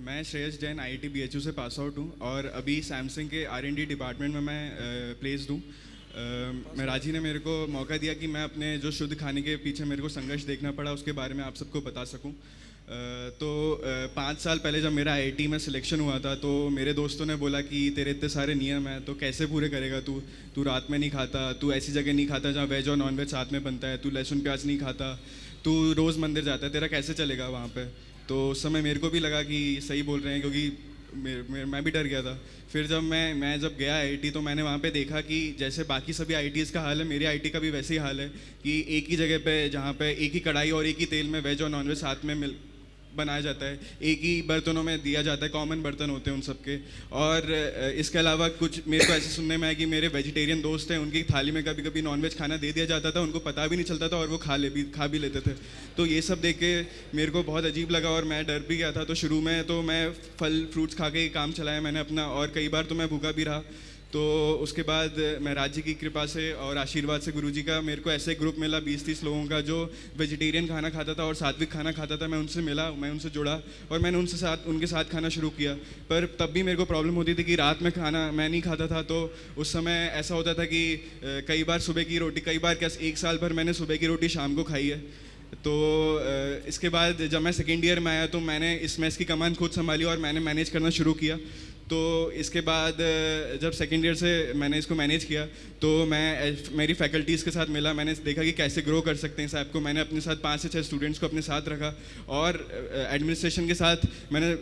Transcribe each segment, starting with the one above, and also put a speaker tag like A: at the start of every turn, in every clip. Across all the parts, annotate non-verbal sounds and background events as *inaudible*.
A: मैं Shreyas Jain I T B H U से pass out हूँ और अभी सैमसंग के आर एन डी डिपार्टमेंट में मैं प्लेस्ड हूँ। मैं राज़ी ने मेरे को मौका दिया कि मैं अपने जो शुद्ध खाने के पीछे मेरे को संघर्ष देखना पड़ा, उसके बारे में आप सबको बता सकूँ। तो पाँच साल पहले जब मेरा आईआईटी में सिलेक्शन हुआ था तो मेरे दोस्तों ने बोला कि तेरे इतने सारे नियम हैं तो कैसे पूरे करेगा तू? तू रात में नहीं खाता, तू ऐसी जगह नहीं खाता जहाँ वेज और नॉन वेज साथ में बनता है, तू लहसुन प्याज नहीं खाता, तू रोज़ मंदिर जाता है, तेरा कैसे चलेगा वहाँ पर तो उस समय मेरे को भी लगा कि सही बोल रहे हैं क्योंकि मैं भी डर गया था। फिर जब मैं मैं जब गया आईटी तो मैंने वहाँ पे देखा कि जैसे बाकी सभी आई का हाल है, मेरी आईटी का भी वैसे ही हाल है कि एक ही जगह पे जहाँ पे एक ही कढ़ाई और एक ही तेल में वेज और नॉनवेज साथ में मिल बनाया जाता है। एक ही बर्तनों में दिया जाता है कॉमन बर्तन होते हैं उन सबके। और इसके अलावा कुछ, मेरे को ऐसे सुनने में आया कि मेरे वेजिटेरियन दोस्त हैं, उनकी थाली में कभी कभी नॉनवेज खाना दे दिया जाता था, उनको पता भी नहीं चलता था और वो खा ले भी, खा भी लेते थे। तो ये सब देख के मेरे को बहुत अजीब लगा और मैं डर भी गया था। तो शुरू में तो मैं फल फ्रूट्स खा के काम चलाया मैंने अपना और कई बार तो मैं भूखा भी रहा। तो उसके बाद मैं राज्य की कृपा से और आशीर्वाद से गुरुजी का, मेरे को ऐसे ग्रुप मिला बीस तीस लोगों का जो वेजिटेरियन खाना खाता था और सात्विक खाना खाता था, मैं उनसे मिला, मैं उनसे जुड़ा और मैंने उनसे साथ, उनके साथ खाना शुरू किया। पर तब भी मेरे को प्रॉब्लम होती थी कि रात में खाना मैं नहीं खाता था तो उस समय ऐसा होता था कि कई बार सुबह की रोटी, कई बार क्या एक साल भर मैंने सुबह की रोटी शाम को खाई है। तो इसके बाद जब मैं सेकेंड ईयर में आया तो मैंने इस मैस की कमान खुद संभाली और मैंने मैनेज करना शुरू किया। तो इसके बाद, जब सेकेंड ईयर से मैंने इसको मैनेज किया तो मैं, मेरी फैकल्टीज़ के साथ मिला। मैंने देखा कि कैसे ग्रो कर सकते हैं इस ऐप को। मैंने अपने साथ पाँच से छः स्टूडेंट्स को अपने साथ रखा और एडमिनिस्ट्रेशन के साथ मैंने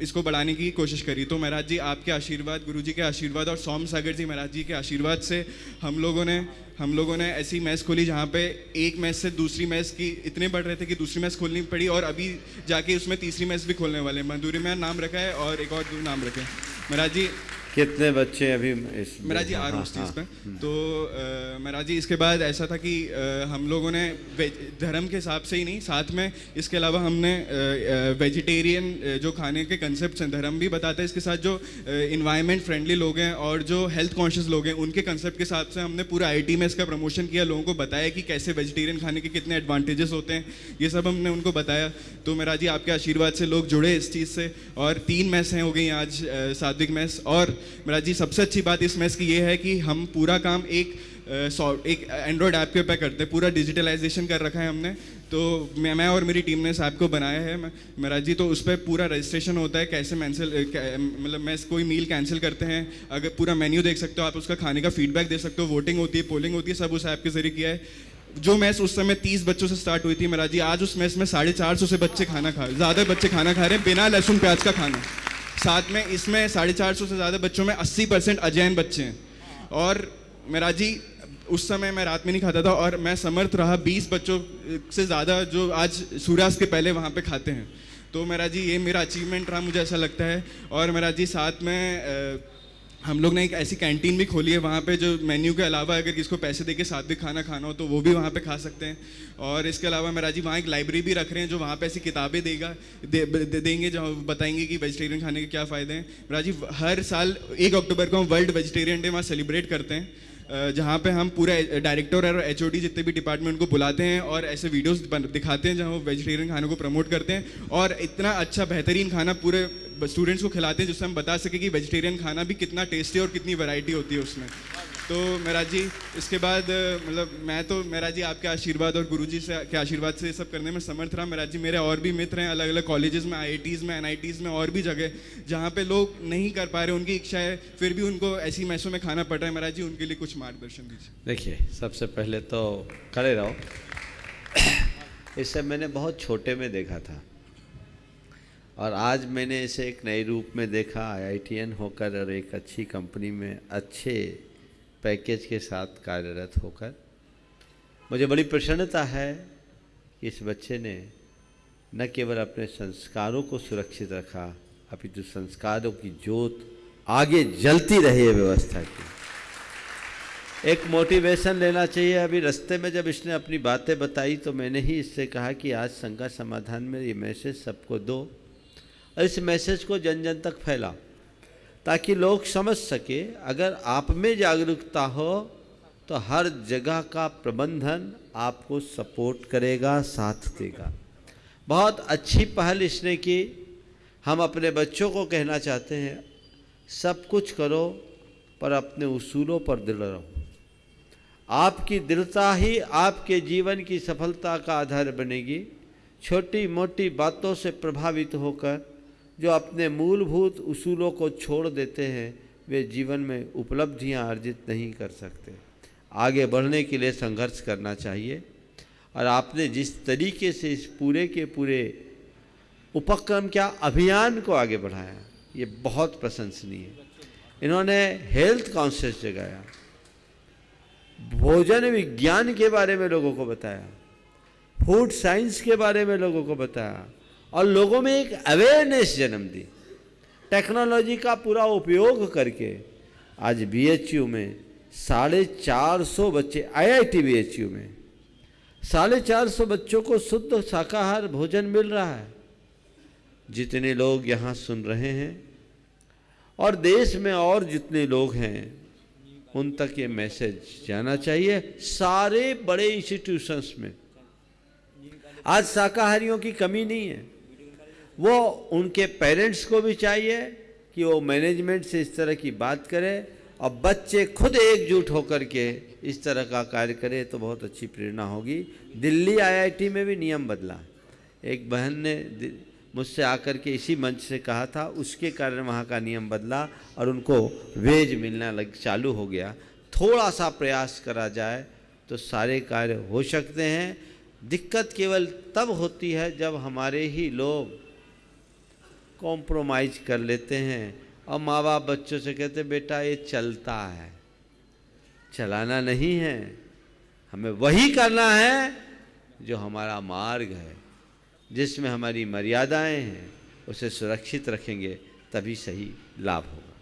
A: इसको बढ़ाने की कोशिश करी। तो महाराज जी, आपके आशीर्वाद गुरु जी के आशीर्वाद और सोम सागर जी महाराज जी के आशीर्वाद से हम लोगों ने, हम लोगों ने ऐसी मैच खोली जहाँ पे एक मैच से दूसरी मैच की इतने बढ़ रहे थे कि दूसरी मैच खोलनी पड़ी और अभी जाके उसमें तीसरी मैच भी खोलने वाले हैं। मंदूरी में नाम रखा है और एक और नाम रखे। महाराज जी
B: कितने बच्चे अभी इस
A: मेरा जी आ रहा हूँ हाँ, हम्म। तो मेरा जी इसके बाद ऐसा था कि आ, हम लोगों ने धर्म के हिसाब से ही नहीं साथ में इसके अलावा हमने वेजिटेरियन जो खाने के कंसेप्ट हैं धर्म भी बताते हैं इसके साथ जो इन्वायरमेंट फ्रेंडली लोग हैं और जो हेल्थ कॉन्शियस लोग हैं उनके कंसेप्ट के हिसाब से हमने पूरा आईटी में इसका प्रमोशन किया लोगों को बताया कि कैसे वेजिटेरियन खाने के कितने एडवांटेजेस होते हैं ये सब हमने उनको बताया तो मेरा जी आपके आशीर्वाद से लोग जुड़े इस चीज़ से और तीन मैस हैं हो गई आज सात्विक मैस और मेरा जी, सबसे अच्छी बात इस मैस की ये है कि हम पूरा काम एक एक एंड्रॉयड ऐप के ऊपर करते हैं। पूरा डिजिटलाइजेशन कर रखा है हमने। तो मैं मैं और मेरी टीम ने इस ऐप को बनाया है। मेरा जी तो उस पर पूरा रजिस्ट्रेशन होता है, कैसे मैंसिल मतलब मैं कोई मील कैंसिल करते हैं। अगर पूरा मेन्यू देख सकते हो, आप उसका खाने का फीडबैक दे सकते हो वोटिंग होती है पोलिंग होती है, सब उस ऐप के ज़रिए किया है। जो मैच उस समय तीस बच्चों से स्टार्ट हुई थी, मेरा जी, आज उस मैच में साढ़े चार सौ से बच्चे खाना खा, ज़्यादा बच्चे खाना खा रहे हैं, बिना लहसुन प्याज का खाना। साथ में इसमें साढ़े चार सौ से ज़्यादा बच्चों में अस्सी परसेंट अजैन बच्चे हैं। और मेरा जी, उस समय मैं रात में नहीं खाता था और मैं समर्थ रहा बीस बच्चों से ज़्यादा जो आज सूर्यास्त के पहले वहाँ पर खाते हैं। तो मेरा जी, ये मेरा अचीवमेंट रहा, मुझे ऐसा लगता है। और मेरा जी, साथ में हम लोग ने एक ऐसी कैंटीन भी खोली है वहाँ पे जो मेन्यू के अलावा अगर किसको पैसे दे के साथ भी खाना खाना हो तो वो भी वहाँ पे खा सकते हैं। और इसके अलावा मेरा जी वहाँ एक लाइब्रेरी भी रख रहे हैं जो वहाँ पे ऐसी किताबें देगा दे, दे, देंगे जो बताएँगे कि वेजिटेरियन खाने के क्या फ़ायदे हैं। जी हर साल एक अक्टूबर को हम वर्ल्ड वेजिटेरियन डे वहाँ सेलिब्रेट करते हैं। जहाँ पे हम पूरे डायरेक्टर और एचओडी जितने भी डिपार्टमेंट को बुलाते हैं और ऐसे वीडियोस दिखाते हैं जहाँ वो वेजिटेरियन खाने को प्रमोट करते हैं। और इतना अच्छा बेहतरीन खाना पूरे स्टूडेंट्स को खिलाते हैं, जिससे हम बता सके कि वेजिटेरियन खाना भी कितना टेस्टी और कितनी वैरायटी होती है उसमें। तो मेरा जी, इसके बाद मतलब मैं तो मेरा जी आपके आशीर्वाद और गुरुजी से, के आशीर्वाद से ये सब करने में समर्थ रहा। मेरा जी, मेरे और भी मित्र हैं अलग अलग कॉलेजेस में आई में एन में और भी जगह, जहाँ पे लोग नहीं कर पा रहे, उनकी इच्छा है, फिर भी उनको ऐसी मैसों में खाना पड़ रहा है। मेरा जी, उनके लिए कुछ मार्गदर्शन दीजिए।
B: देखिए, सबसे पहले तो खड़े रहो। *coughs* इससे मैंने बहुत छोटे में देखा था। और आज मैंने इसे एक नए रूप में देखा आई होकर और एक अच्छी कंपनी में अच्छे पैकेज के साथ कार्यरत होकर। मुझे बड़ी प्रसन्नता है कि इस बच्चे ने न केवल अपने संस्कारों को सुरक्षित रखा अभी जो संस्कारों की जोत आगे जलती रही है व्यवस्था की। एक मोटिवेशन लेना चाहिए। अभी रास्ते में जब इसने अपनी बातें बताई तो मैंने ही इससे कहा कि आज संघर्ष समाधान में ये मैसेज सबको दो। इस मैसेज को जन जन तक फैला, ताकि लोग समझ सके, अगर आप में जागरूकता हो तो हर जगह का प्रबंधन आपको सपोर्ट करेगा, साथ देगा। बहुत अच्छी पहल इसने की। हम अपने बच्चों को कहना चाहते हैं, सब कुछ करो, पर अपने उसूलों पर दृढ़ रहो। आपकी दृढ़ता ही आपके जीवन की सफलता का आधार बनेगी। छोटी मोटी बातों से प्रभावित होकर जो अपने मूलभूत उसूलों को छोड़ देते हैं, वे जीवन में उपलब्धियाँ अर्जित नहीं कर सकते। आगे बढ़ने के लिए संघर्ष करना चाहिए। और आपने जिस तरीके से इस पूरे के पूरे उपक्रम क्या अभियान को आगे बढ़ाया, ये बहुत प्रशंसनीय। है इन्होंने हेल्थ कॉन्शियस जगाया, भोजन विज्ञान के बारे में लोगों को बताया, फ़ूड साइंस के बारे में लोगों को बताया और लोगों में एक अवेयरनेस जन्म दी। टेक्नोलॉजी का पूरा उपयोग करके आज बीएचयू में साढ़े चार सौ बच्चे आईआईटी बीएचयू में साढ़े चार सौ बच्चों को शुद्ध शाकाहार भोजन मिल रहा है। जितने लोग यहाँ सुन रहे हैं और देश में और जितने लोग हैं, उन तक ये मैसेज जाना चाहिए। सारे बड़े इंस्टीट्यूशंस में। आज शाकाहारियों की कमी नहीं है। वो उनके पेरेंट्स को भी चाहिए कि वो मैनेजमेंट से इस तरह की बात करें और बच्चे खुद एकजुट होकर के इस तरह का कार्य करें तो बहुत अच्छी प्रेरणा होगी। दिल्ली आईआईटी में भी नियम बदला। एक बहन ने मुझसे आकर के इसी मंच से कहा था, उसके कारण वहाँ का नियम बदला और उनको वेज मिलना लग, चालू हो गया। थोड़ा सा प्रयास करा जाए तो सारे कार्य हो सकते हैं। दिक्कत केवल तब होती है जब हमारे ही लोग कॉम्प्रोमाइज कर लेते हैं। और माँ बाप बच्चों से कहते बेटा, ये चलता है। चलाना नहीं है। हमें वही करना है जो हमारा मार्ग है, जिसमें हमारी मर्यादाएँ हैं। उसे सुरक्षित रखेंगे, तभी सही लाभ होगा।